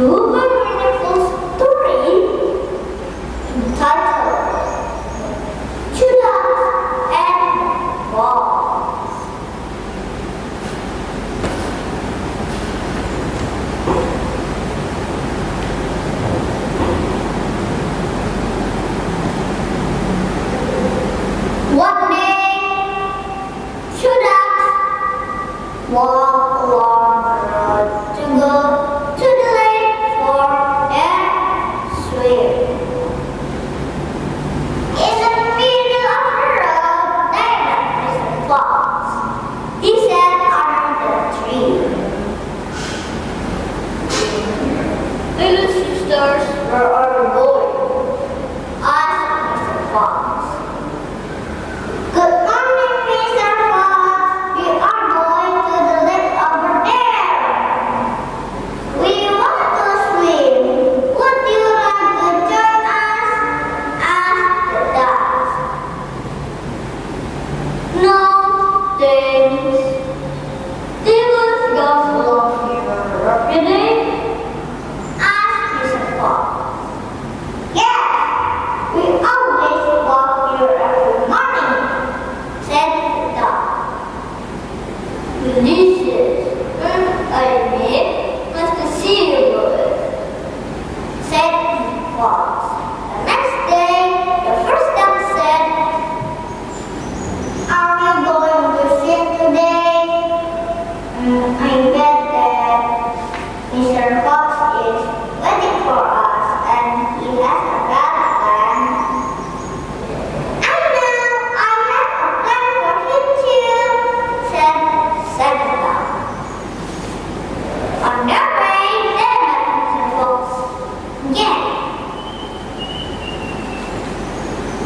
Tú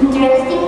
Interesting.